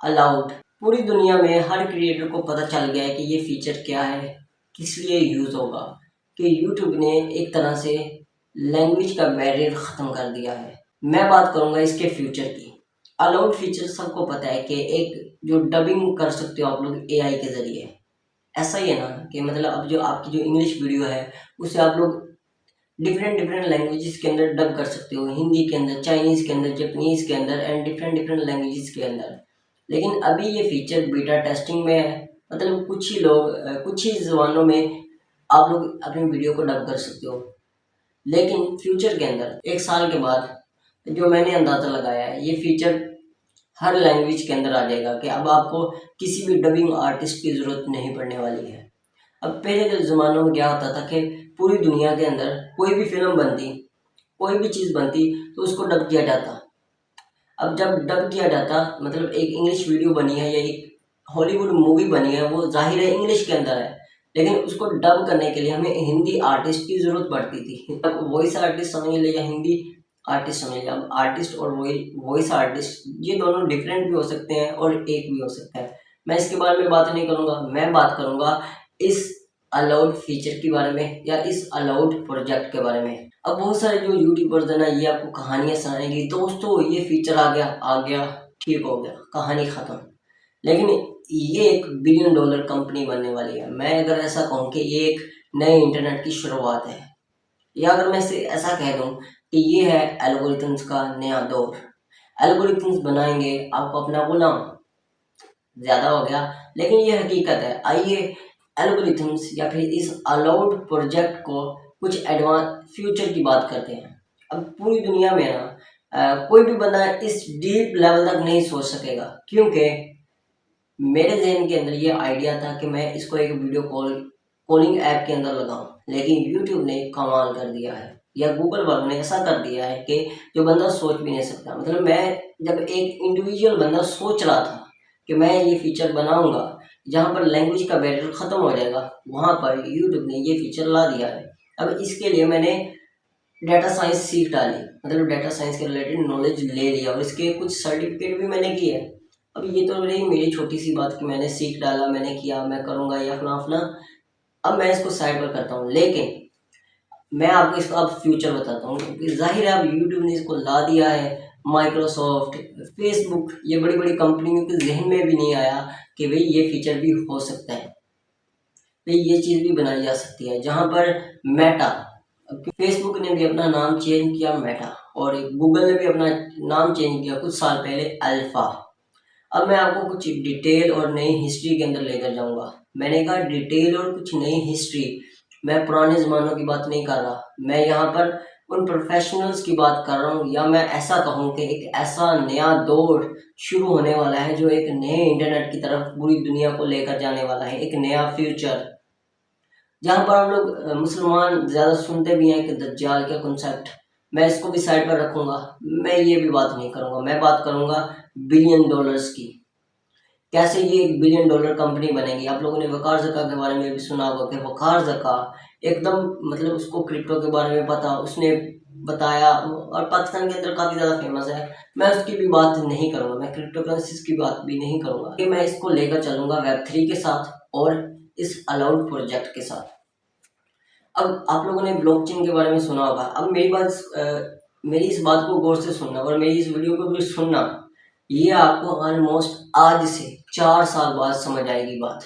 Allowed पूरी दुनिया में हर क्रिएटर को पता चल गया है कि ये फीचर क्या है, किस लिए यूज़ होगा, कि यूट्यूब ने एक तरह से लैंग्वेज का बैरियर ख़त्म कर दिया है। मैं बात करूँगा इसके फ्यूचर की। अलाउड फीचर सबको पता है कि एक जो डबिंग कर सकते हो आप लोग एआई के ज़रिए। ऐसा ही है ना कि मतलब अब जो आपकी जो इंग्लिश वीडियो है, उसे आप लोग डिफरेंट डिफरेंट लैंग्वेजेस के अंदर डब कर सकते हो। हिंदी के अंदर चाइनीज़ के अंदर जपनीज़ के अंदर एंड डिफरेंट डिफरेंट लैंग्वेजेस के अंदर। लेकिन अभी ये फीचर बीटा टेस्टिंग में है। मतलब कुछ ही लोग कुछ ही ज़बानों में आप लोग अपनी वीडियो को डब कर सकते हो। लेकिन फ्यूचर के अंदर, एक साल के बाद जो मैंने अंदाज़ा लगाया है, ये फीचर हर लैंग्वेज के अंदर आ जाएगा कि अब आपको किसी भी डबिंग आर्टिस्ट की ज़रूरत नहीं पड़ने वाली है। अब पहले के ज़मानों में क्या होता था कि पूरी दुनिया के अंदर कोई भी फ़िल्म बनती, कोई भी चीज़ बनती तो उसको डब किया जाता। अब जब डब किया जाता मतलब एक इंग्लिश वीडियो बनी है या एक हॉलीवुड मूवी बनी है, वो ज़ाहिर है इंग्लिश के अंदर है। लेकिन उसको डब करने के लिए हमें हिंदी आर्टिस्ट की ज़रूरत पड़ती थी। अब वॉइस आर्टिस्ट समझ ले या हिंदी आर्टिस्ट समझ लिया अब आर्टिस्ट और वॉइस आर्टिस्ट ये दोनों डिफरेंट भी हो सकते हैं और एक भी हो सकता है। मैं इसके बारे में बात नहीं करूँगा, मैं बात करूँगा इस अलाउड फीचर के बारे में या इस अलाउड प्रोजेक्ट के बारे में। अब बहुत सारे जो यूट्यूबर्स हैं ना, ये आपको कहानियाँ सुनाएँगी। दोस्तों, ये फीचर आ गया आ गया, ठीक हो गया, कहानी ख़त्म। लेकिन ये एक बिलियन डॉलर कंपनी बनने वाली है। मैं अगर ऐसा कहूँ कि ये एक नए इंटरनेट की शुरुआत है। या अगर मैं ऐसा कह दूँ कि ये है एल्गोरिथम्स का नया दौर। एल्गोरिथम्स बनाएँगे, आपको अपना गुलाम ज़्यादा हो गया। लेकिन ये हकीकत है, आइए एल्गोरिथम्स या फिर इस अलाउड प्रोजेक्ट को कुछ एडवांस फ्यूचर की बात करते हैं। अब पूरी दुनिया में ना कोई भी बंदा इस डीप लेवल तक नहीं सोच सकेगा। क्योंकि मेरे जहन के अंदर ये आइडिया था कि मैं इसको एक वीडियो कॉल कॉलिंग ऐप के अंदर लगाऊँ। लेकिन यूट्यूब ने कमाल कर दिया है। या गूगल वालों ने ऐसा कर दिया है कि जो बंदा सोच भी नहीं सकता। मतलब मैं जब एक इंडिविजुअल बंदा सोच रहा था कि मैं ये फीचर बनाऊँगा, जहाँ पर लैंग्वेज का बैरियर ख़त्म हो जाएगा, वहाँ पर यूट्यूब ने ये फीचर ला दिया है। अब इसके लिए मैंने डाटा साइंस सीख डाली। मतलब डाटा साइंस के रिलेटेड नॉलेज ले लिया और इसके कुछ सर्टिफिकेट भी मैंने किए। अब ये तो रही मेरी छोटी सी बात कि मैंने सीख डाला, मैंने किया, मैं करूँगा या अपना अपना। अब मैं इसको साइड पर करता हूँ। लेकिन मैं आपको इसका अब फ्यूचर बताता हूँ क्योंकि ज़ाहिर है अब यूट्यूब ने इसको ला दिया है माइक्रोसॉफ्ट फेसबुक ये बड़ी बड़ी कंपनियों के जहन में भी नहीं आया कि भाई ये फीचर भी हो सकता है। भाई ये चीज़ भी बनाई जा सकती है। जहाँ पर मेटा फेसबुक ने भी अपना नाम चेंज किया मेटा और गूगल ने भी अपना नाम चेंज किया कुछ साल पहले अल्फ़ा अब मैं आपको कुछ डिटेल और नई हिस्ट्री के अंदर लेकर जाऊँगा। मैंने कहा डिटेल और कुछ नई हिस्ट्री मैं पुराने ज़मानों की बात नहीं कर रहा। मैं यहाँ पर उन प्रोफेशनल्स की बात कर रहा हूँ, या मैं ऐसा कहूँ कि एक ऐसा नया दौर शुरू होने वाला है, जो एक नए इंटरनेट की तरफ़ पूरी दुनिया को लेकर जाने वाला है, एक नया फ्यूचर जहाँ पर हम लोग मुसलमान ज़्यादा सुनते भी हैं कि दज्जाल का कॉन्सेप्ट मैं इसको भी साइड पर रखूँगा। मैं ये भी बात नहीं करूँगा। मैं बात करूँगा बिलियन डॉलर्स की। कैसे ये एक बिलियन डॉलर कंपनी बनेगी? आप लोगों ने वकार जका के बारे में भी सुना होगा कि वकार जका एकदम मतलब उसको क्रिप्टो के बारे में पता, उसने बताया, और पाकिस्तान के अंदर काफ़ी ज़्यादा फ़ेमस है। मैं उसकी भी बात नहीं करूँगा, मैं क्रिप्टो करेंसीज की बात भी नहीं करूँगा। कि मैं इसको लेकर चलूँगा वेब थ्री के साथ और इस अलाउड प्रोजेक्ट के साथ। अब आप लोगों ने ब्लॉकचेन के बारे में सुना होगा। अब मेरी बात मेरी इस बात को गौर से सुनना और मेरी इस वीडियो को भी सुनना, ये आपको ऑलमोस्ट आज से चार साल बाद समझ आएगी बात।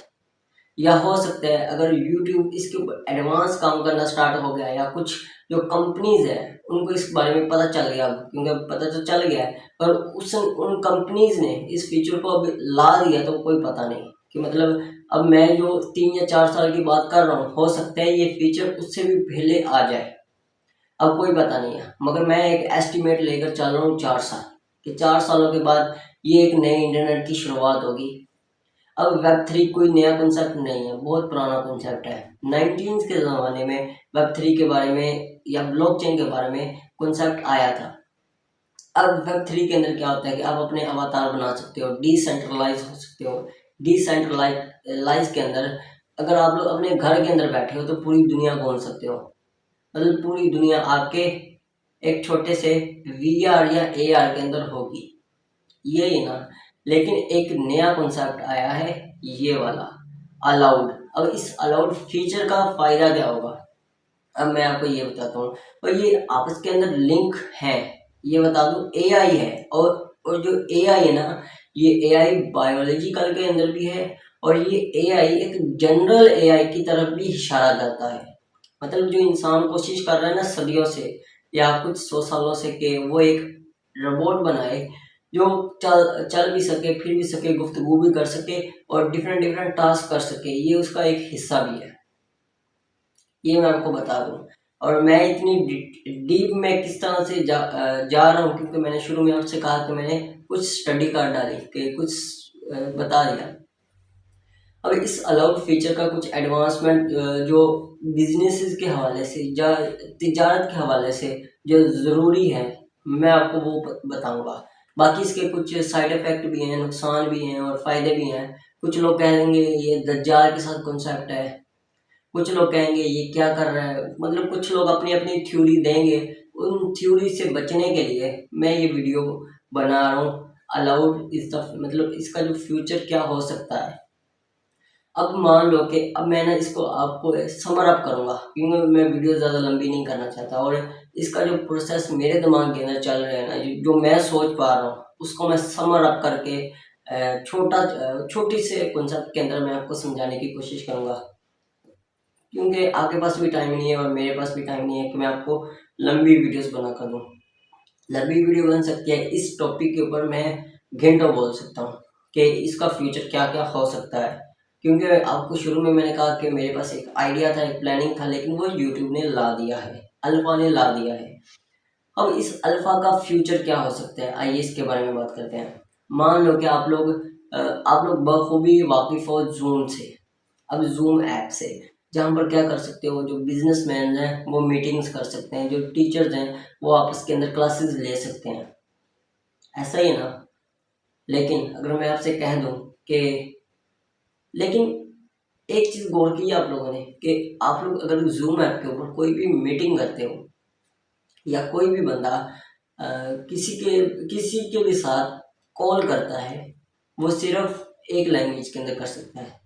या हो सकता है अगर यूट्यूब इसके ऊपर एडवांस काम करना स्टार्ट हो गया या कुछ जो कंपनीज़ है, उनको इस बारे में पता चल गया, क्योंकि पता तो चल गया है, पर उस उन कंपनीज़ ने इस फीचर को अब ला दिया तो कोई पता नहीं कि मतलब अब मैं जो तीन या चार साल की बात कर रहा हूँ, हो सकता है ये फीचर उससे भी पहले आ जाए। अब कोई पता नहीं है, मगर मैं एक एस्टिमेट लेकर चल रहा हूँ चार साल, कि चार सालों के बाद ये एक नए इंटरनेट की शुरुआत होगी। अब वेब थ्री कोई नया कंसेप्ट नहीं है, बहुत पुराना कंसेप्ट है। नाइनटीन के ज़माने में वेब थ्री के बारे में या ब्लॉकचेन के बारे में कंसेप्ट आया था। अब वेब थ्री के अंदर क्या होता है कि आप अपने अवतार बना सकते हो डिसेंट्रलाइज हो सकते हो। डिसेंट्रलाइज के अंदर अगर आप लोग अपने घर के अंदर बैठे हो तो पूरी दुनिया घूम सकते हो। मतलब पूरी दुनिया आपके एक छोटे से वी आर या ए आर के अंदर होगी। यही ना लेकिन एक नया कॉन्सेप्ट आया है, ये वाला अलाउड अब इस अलाउड फीचर का फ़ायदा क्या होगा? अब मैं आपको ये बताता हूँ। और ये आपस के अंदर लिंक है। ये बता दूँ एआई है और और जो एआई है ना, ये एआई बायोलॉजिकल के अंदर भी है और ये एआई एक जनरल एआई की तरफ़ भी इशारा करता है। मतलब जो इंसान कोशिश कर रहा है ना सदियों से, या कुछ सौ सालों से कि वो एक रोबोट बनाए जो चल चल भी सके, फिर भी सके, गुफ्तगु भी कर सके और डिफरेंट डिफरेंट टास्क कर सके, ये उसका एक हिस्सा भी है। ये मैं आपको बता दूँ। और मैं इतनी डीप में किस तरह से जा जा रहा हूँ, क्योंकि मैंने शुरू में आपसे कहा कि मैंने कुछ स्टडी कर डाली, कि कुछ बता दिया। अब इस अलाउड फीचर का कुछ एडवांसमेंट जो बिज़नेस के हवाले से या तजारत के हवाले से जो ज़रूरी है, मैं आपको वो बताऊँगा। बाकी इसके कुछ साइड इफ़ेक्ट भी हैं, नुकसान भी हैं और फ़ायदे भी हैं। कुछ लोग कहेंगे ये दज्जाल के साथ कॉन्सेप्ट है। कुछ लोग कहेंगे ये क्या कर रहा है? मतलब कुछ लोग अपनी अपनी थ्योरी देंगे उन थ्योरी से बचने के लिए मैं ये वीडियो बना रहा हूँ। अलाउड इस मतलब इसका जो फ्यूचर क्या हो सकता है। अब मान लो कि अब मैं ना इसको आपको समर अप करूँगा, क्योंकि मैं वीडियो ज़्यादा लंबी नहीं करना चाहता और इसका जो प्रोसेस मेरे दिमाग के अंदर चल रहा है ना, जो मैं सोच पा रहा हूँ, उसको मैं समर अप करके छोटा छोटी से कॉन्सेप्ट के अंदर मैं आपको समझाने की कोशिश करूँगा। क्योंकि आपके पास भी टाइम नहीं है और मेरे पास भी टाइम नहीं है कि मैं आपको लंबी वीडियोस बना कर दूँ। लंबी वीडियो बन सकती है। इस टॉपिक के ऊपर मैं घंटों बोल सकता हूँ कि इसका फ्यूचर क्या क्या हो सकता है। क्योंकि आपको शुरू में मैंने कहा कि मेरे पास एक आइडिया था, एक प्लानिंग था, लेकिन वो यूट्यूब ने ला दिया है। अल्फ़ा ने ला दिया है। अब इस अल्फ़ा का फ्यूचर क्या हो सकता है? आइए इसके बारे में बात करते हैं। मान लो कि आप लोग आप लोग बखूबी वाकिफ़ हो जूम से। अब जूम ऐप से, जहाँ पर क्या कर सकते हो? जो बिज़नेस मैन हैं, वो मीटिंग्स कर सकते हैं। जो टीचर्स हैं, वो आपस के अंदर क्लासेस ले सकते हैं। ऐसा है ना? लेकिन अगर मैं आपसे कह दूँ कि, लेकिन एक चीज़ गौर की आप लोगों ने कि आप लोग अगर जूम ऐप के ऊपर कोई भी मीटिंग करते हो या कोई भी बंदा आ, किसी के किसी के भी साथ कॉल करता है वो सिर्फ़ एक लैंग्वेज के अंदर कर सकता है।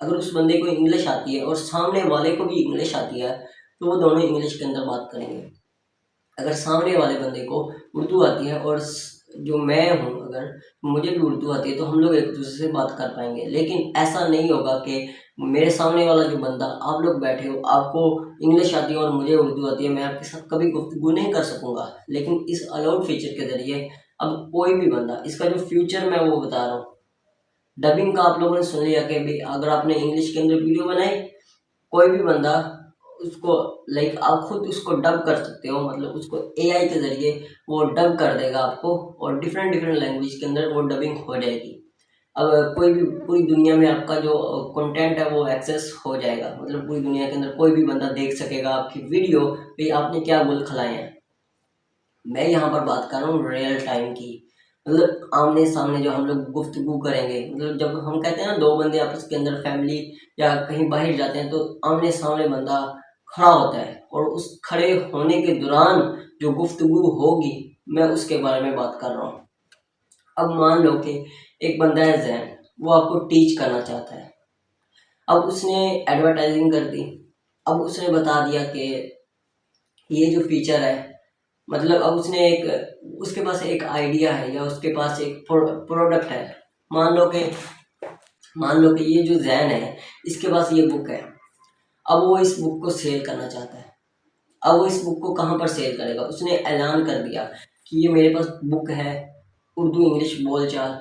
अगर उस बंदे को इंग्लिश आती है और सामने वाले को भी इंग्लिश आती है तो वो दोनों इंग्लिश के अंदर बात करेंगे। अगर सामने वाले बंदे को उर्दू आती है और जो मैं हूँ अगर, मुझे भी उर्दू आती है तो हम लोग एक दूसरे से बात कर पाएँगे। लेकिन ऐसा नहीं होगा कि मेरे सामने वाला जो बंदा, आप लोग बैठे हो, आपको इंग्लिश आती है और मुझे उर्दू आती है, मैं आपके साथ कभी गुफ्तगु नहीं कर सकूँगा। लेकिन इस अलाउड फीचर के ज़रिए, अब कोई भी बंदा, इसका जो फ्यूचर मैं वो बता रहा हूँ। डबिंग का आप लोगों ने सुन लिया कि भाई अगर आपने इंग्लिश के अंदर वीडियो बनाई, कोई भी बंदा उसको लाइक आप खुद उसको डब कर सकते हो मतलब उसको एआई के ज़रिए वो डब कर देगा आपको और डिफरेंट डिफरेंट लैंग्वेज के अंदर वो डबिंग हो जाएगी। अब कोई भी, पूरी दुनिया में आपका जो कंटेंट है वो एक्सेस हो जाएगा। मतलब पूरी दुनिया के अंदर कोई भी बंदा देख सकेगा आपकी वीडियो भाई आपने क्या गुल खिलाए हैं। मैं यहाँ पर बात कर रहा हूँ रियल टाइम की। मतलब आमने सामने जो हम लोग गुफ्तगु करेंगे मतलब जब हम कहते हैं ना, दो बंदे आपस के अंदर फैमिली या कहीं बाहर जाते हैं तो आमने सामने बंदा खड़ा होता है और उस खड़े होने के दौरान जो गुफ्तगु होगी, मैं उसके बारे में बात कर रहा हूँ। अब मान लो कि एक बंदा है जैन, वो आपको टीच करना चाहता है। अब उसने एडवर्टाइजिंग कर दी। अब उसने बता दिया कि ये जो फीचर है मतलब अब उसने एक, उसके पास एक आइडिया है या उसके पास एक प्रोडक्ट है। मान लो कि, मान लो कि ये जो जैन है, इसके पास ये बुक है। अब वो इस बुक को सेल करना चाहता है। अब वो इस बुक को कहाँ पर सेल करेगा? उसने ऐलान कर दिया कि ये मेरे पास बुक है, उर्दू इंग्लिश बोलचाल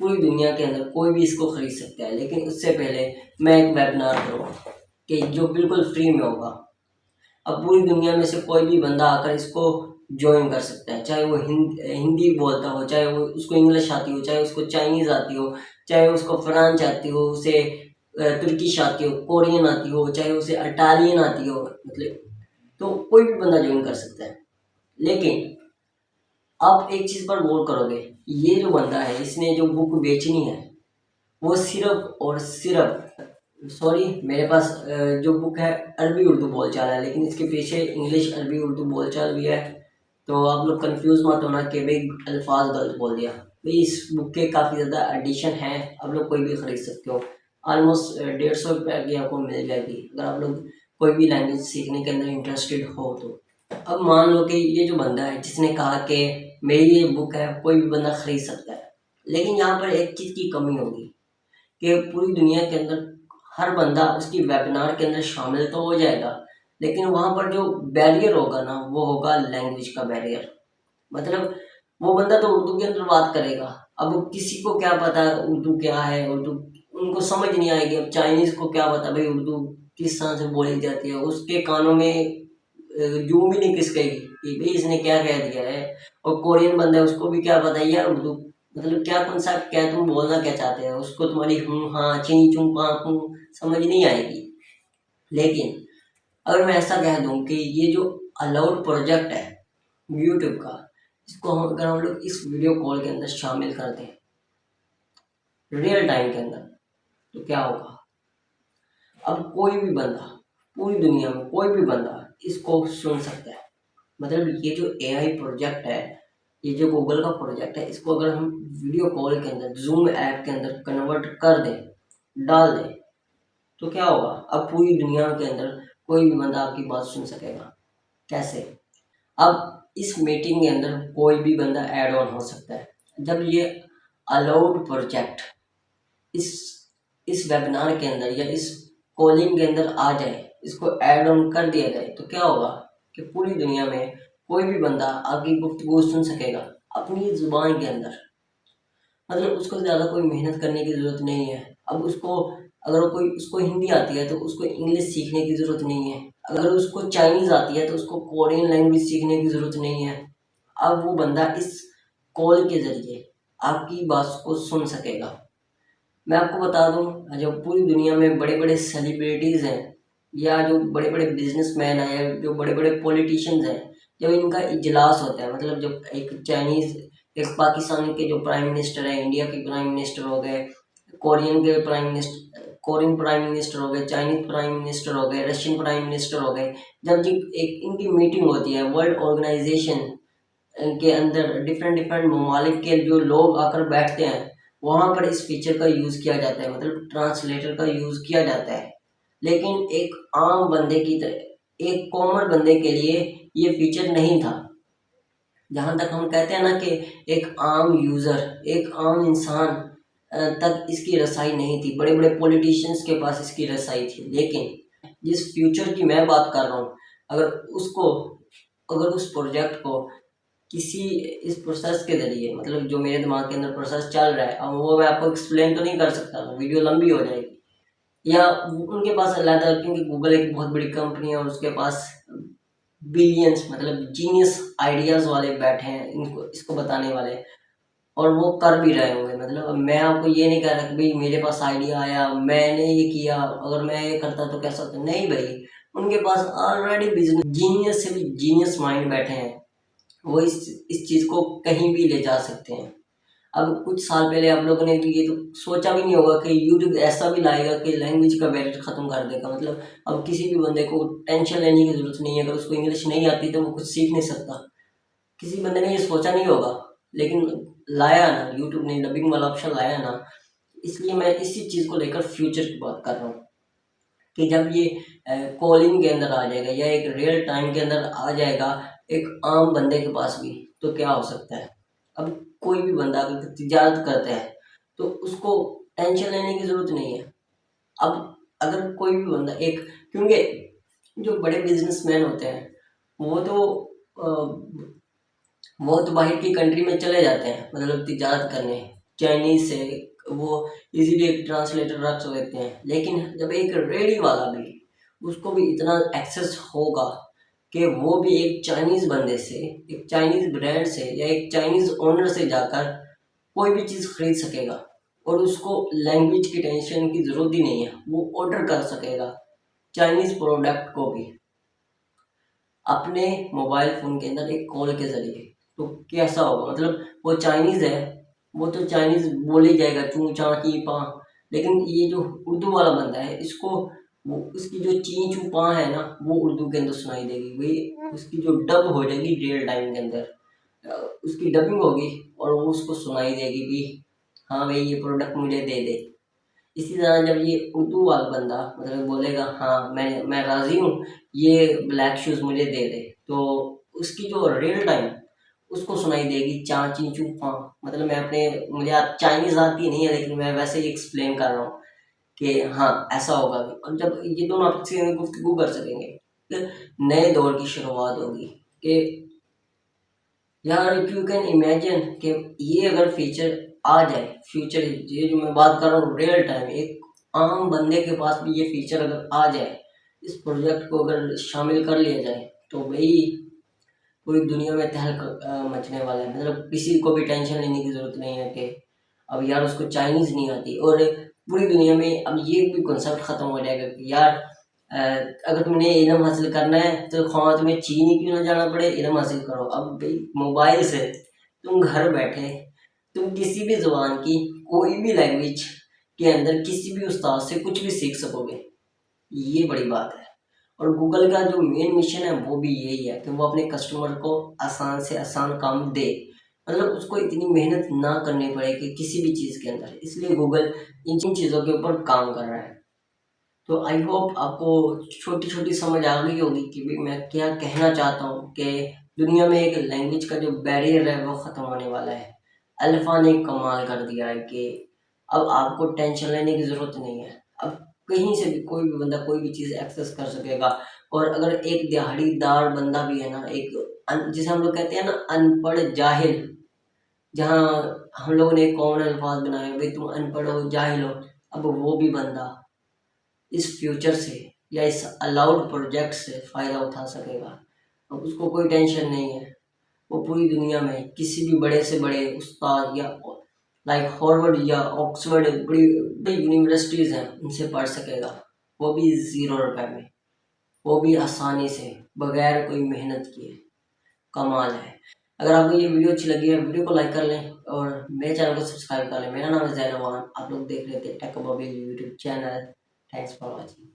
पूरी दुनिया के अंदर कोई भी इसको ख़रीद सकता है। लेकिन उससे पहले मैं एक वेबिनार करूँगा कि जो बिल्कुल फ्री में होगा। अब पूरी दुनिया में से कोई भी बंदा आकर इसको ज्वाइन कर सकता है। चाहे वो हिंदी बोलता हो, चाहे वो उसको इंग्लिश आती हो, चाहे उसको चाइनीज़ आती हो, चाहे उसको फ्रांच आती हो, उसे तुर्किश आती हो कोरियन आती हो, चाहे उसे अटालियन आती हो मतलब तो कोई भी बंदा ज्वाइन कर सकता है। लेकिन, आप एक चीज़ पर गौर करोगे, ये जो बंदा है, इसने जो बुक बेचनी है, वो सिर्फ़ और सिर्फ़ सॉरी मेरे पास जो बुक है, अरबी उर्दू बोलचाल है, लेकिन इसके पीछे इंग्लिश अरबी उर्दू बोलचाल भी है तो आप लोग कंफ्यूज मत होना कि भाई, अल्फाज गलत बोल दिया। भाई, इस बुक के काफ़ी ज़्यादा एडिशन हैं, आप लोग कोई भी ख़रीद सकते हो। ऑलमोस्ट डेढ़ सौ रुपये की आपको मिल जाएगी। अगर आप लोग कोई भी लैंग्वेज सीखने के अंदर इंटरेस्टेड हो तो। अब मान लो कि ये जो बंदा है, जिसने कहा कि मेरी ये बुक है, कोई भी बंदा ख़रीद सकता है। लेकिन यहाँ पर एक चीज़ की कमी होगी कि पूरी दुनिया के अंदर हर बंदा उसकी वेबिनार के अंदर शामिल तो हो जाएगा, लेकिन वहाँ पर जो बैरियर होगा ना, वो होगा लैंग्वेज का बैरियर मतलब वो बंदा तो उर्दू के अंदर बात करेगा। अब किसी को क्या पता उर्दू क्या है, उर्दू उनको समझ नहीं आएगी। अब चाइनीज़ को क्या पता भाई उर्दू किस तरह से बोली जाती है। उसके कानों में जू भी नहीं किसकेगी कि भाई इसने क्या कह दिया है। और कोरियन बंदा है, उसको भी क्या पता है, यार उर्दू मतलब क्या कौन सा, क्या तुम बोलना क्या चाहते हो? उसको तुम्हारी हूँ हाँ ची चूँ, पा हूँ समझ नहीं आएगी। लेकिन अगर मैं ऐसा कह दूँ कि ये जो अलाउड प्रोजेक्ट है यूट्यूब का, इसको हम, अगर हम लोग इस वीडियो कॉल के अंदर शामिल कर दें रियल टाइम के अंदर तो क्या होगा? अब कोई भी बंदा, पूरी दुनिया में कोई भी बंदा इसको सुन सकता है। मतलब ये जो एआई प्रोजेक्ट है, ये जो गूगल का प्रोजेक्ट है, इसको अगर हम वीडियो कॉल के अंदर जूम ऐप के अंदर कन्वर्ट कर दें, डाल दें तो क्या होगा? अब पूरी दुनिया के अंदर कोई भी बंदा आपकी बात सुन सकेगा। कैसे? अब इस मीटिंग के अंदर कोई भी बंदा ऐड ऑन हो सकता है। जब ये अलाउड प्रोजेक्ट इस इस वेबिनार के अंदर या इस कॉलिंग के अंदर आ जाए, इसको ऐड ऑन कर दिया जाए तो क्या होगा कि पूरी दुनिया में कोई भी बंदा आपकी गुफ्तगु सुन सकेगा अपनी ज़ुबान के अंदर। मतलब उसको ज़्यादा कोई मेहनत करने की ज़रूरत नहीं है। अब उसको, अगर कोई, उसको हिंदी आती है तो उसको इंग्लिश सीखने की ज़रूरत नहीं है। अगर उसको चाइनीज़ आती है तो उसको कोरियन लैंग्वेज सीखने की ज़रूरत नहीं है। अब वो बंदा इस कॉल के ज़रिए आपकी बात को सुन सकेगा। मैं आपको बता दूँ, जो पूरी दुनिया में बड़े बड़े सेलिब्रिटीज़ हैं, या जो बड़े बड़े बिजनेसमैन हैं, या जो बड़े बड़े पॉलिटिशियंस हैं, जब इनका इजलास होता है मतलब जब एक चाइनीज़ एक पाकिस्तान के जो प्राइम मिनिस्टर हैं इंडिया के प्राइम मिनिस्टर हो गए कोरियन के prime minister Korean prime minister हो गए चाइनीज़ प्राइम मिनिस्टर हो गए रशियन प्राइम मिनिस्टर हो गए, जब जी एक इनकी मीटिंग होती है वर्ल्ड ऑर्गेनाइजेशन के अंदर डिफरेंट डिफरेंट ममालिक के जो लोग आकर बैठते हैं वहाँ पर इस फीचर का यूज़ किया जाता है मतलब ट्रांसलेटर का यूज़ किया जाता है। लेकिन एक आम बंदे की तरह, एक कॉमन बंदे के लिए ये फीचर नहीं था। जहाँ तक हम कहते हैं ना कि एक आम यूज़र एक आम इंसान तक इसकी रसाई नहीं थी। बड़े बड़े पॉलिटिशियंस के पास इसकी रसाई थी। लेकिन जिस फ्यूचर की मैं बात कर रहा हूँ, अगर उसको, अगर उस प्रोजेक्ट को किसी इस प्रोसेस के ज़रिए मतलब जो मेरे दिमाग के अंदर प्रोसेस चल रहा है अब वो मैं आपको एक्सप्लेन तो नहीं कर सकता वीडियो लंबी हो जाएगी। या उनके पास अलहदा क्योंकि गूगल एक बहुत बड़ी कंपनी है और उसके पास बिलियंस मतलब जीनियस आइडियाज़ वाले बैठे हैं, इनको, इसको बताने वाले। और वो कर भी रहे होंगे मतलब मैं आपको ये नहीं कह रहा कि भाई मेरे पास आइडिया आया, मैंने ये किया, अगर मैं ये करता तो कैसा होता? नहीं भाई, उनके पास ऑलरेडी बिज़नेस जीनियस से भी जीनियस माइंड बैठे हैं। वो इस इस चीज़ को कहीं भी ले जा सकते हैं। अब कुछ साल पहले आप लोगों ने ये तो सोचा भी नहीं होगा कि यूट्यूब ऐसा भी लाएगा कि लैंग्वेज का बैरियर ख़त्म कर देगा। मतलब अब किसी भी बंदे को टेंशन लेने की ज़रूरत नहीं है। अगर उसको इंग्लिश नहीं आती तो वो कुछ सीख नहीं सकता। किसी बंदे ने ये सोचा नहीं होगा। लेकिन लाया ना यूट्यूब ने डबिंग वाला ऑप्शन लाया ना, इसलिए मैं इसी चीज़ को लेकर फ्यूचर की बात कर रहा हूँ। कि जब ये कॉलिंग के अंदर आ जाएगा या एक रियल टाइम के अंदर आ जाएगा एक आम बंदे के पास भी तो क्या हो सकता है? अब कोई भी बंदा अगर तजारत करता है तो उसको टेंशन लेने की ज़रूरत नहीं है। अब अगर कोई भी बंदा, एक, क्योंकि जो बड़े बिजनेसमैन होते हैं, वो तो वो तो बाहर की कंट्री में चले जाते हैं मतलब तजारत करने। चाइनीज़ से वो इजीली एक ट्रांसलेटर रख लेते हैं, लेकिन जब एक रेडी वाला भी, उसको भी इतना एक्सेस होगा कि वो भी एक चाइनीज़ बंदे से, एक चाइनीज़ ब्रांड से या एक चाइनीज़ ओनर से जाकर कोई भी चीज़ खरीद सकेगा और उसको लैंग्वेज की टेंशन की ज़रूरत ही नहीं है, वो ऑर्डर कर सकेगा चाइनीज़ प्रोडक्ट को भी। अपने मोबाइल फ़ोन के अंदर एक कॉल के ज़रिए। तो कैसा होगा? मतलब वो चाइनीज़ है, वो तो चाइनीज़ बोले जाएगा चू चा की पा लेकिन ये जो उर्दू वाला बंदा है, इसको वो उसकी जो ची चू पा है ना, वो उर्दू के अंदर सुनाई देगी। वही उसकी जो डब हो जाएगी रियल टाइम के अंदर उसकी डबिंग होगी और वो उसको सुनाई देगी भी हाँ भाई, ये प्रोडक्ट मुझे दे दे। इसी तरह जब ये उर्दू वाला बंदा मतलब बोलेगा हाँ मैं मैं राज़ी हूँ, ये ब्लैक शूज़ मुझे दे दे। तो उसकी जो रियल टाइम उसको सुनाई देगी चा ची चू मतलब मैं अपने, मुझे चाइनीज़ आती नहीं है, लेकिन मैं वैसे ही एक्सप्लेन कर रहा हूँ। कि हाँ ऐसा होगा भी। और जब ये दोनों आपस में गुफ्तगू कर सकेंगे तो नए दौर की शुरुआत होगी कि यार यू कैन इमेजिन कि ये अगर फीचर आ जाए फ्यूचर ये जो मैं बात कर रहा हूँ रियल टाइम एक आम बंदे के पास भी ये फीचर अगर आ जाए, इस प्रोजेक्ट को अगर शामिल कर लिया जाए तो भाई पूरी दुनिया में तहल मचने वाला है। मतलब किसी को भी टेंशन लेने की ज़रूरत नहीं है कि अब यार उसको चाइनीज़ नहीं आती। और पूरी दुनिया में अब ये भी कॉन्सेप्ट ख़त्म हो जाएगा कि यार अगर तुमने इलम हासिल करना है तो खाना तुम्हें चीन ही क्यों ना जाना पड़े? इलम हासिल करो। अब भाई मोबाइल से तुम घर बैठे, तुम किसी भी ज़ुबान की कोई भी लैंग्वेज के अंदर किसी भी उस्ताद से कुछ भी सीख सकोगे। ये बड़ी बात है। और गूगल का जो मेन मिशन है, वो भी यही है कि वो अपने कस्टमर को आसान से आसान काम दे। मतलब उसको इतनी मेहनत ना करनी पड़े कि किसी भी चीज़ के अंदर। इसलिए गूगल इन जिन चीज़ों के ऊपर काम कर रहा है। तो आई होप आपको छोटी छोटी समझ आ गई होगी कि भाई मैं क्या कहना चाहता हूँ कि दुनिया में एक लैंग्वेज का जो बैरियर है, वो ख़त्म होने वाला है। अल्फ़ा ने कमाल कर दिया है कि अब आपको टेंशन लेने की ज़रूरत नहीं है। अब कहीं से भी कोई भी बंदा कोई भी चीज़ एक्सेस कर सकेगा। और अगर एक दिहाड़ीदार बंदा भी है ना, एक जिसे हम लोग कहते हैं ना, अनपढ़ जाहिल जहाँ हम लोगों ने एक कॉमन अल्फाज बनाए, भाई तुम अनपढ़ हो, जाहिल हो, अब वो भी बंदा इस फ्यूचर से या इस अलाउड प्रोजेक्ट से फ़ायदा उठा सकेगा। अब उसको कोई टेंशन नहीं है। वो पूरी दुनिया में किसी भी बड़े से बड़े उस्ताद या लाइक हॉर्वर्ड या ऑक्सफर्ड बड़ी बड़ी यूनिवर्सिटीज़ हैं, उनसे पढ़ सकेगा। वो भी ज़ीरो रुपए में। वो भी आसानी से, बगैर कोई मेहनत किए। कमाल है। अगर आपको ये वीडियो अच्छी लगी है, वीडियो को लाइक कर लें और मेरे चैनल को सब्सक्राइब कर लें। मेरा नाम है जैनवान आप लोग देख रहे थे tech YouTube channel thanks for watching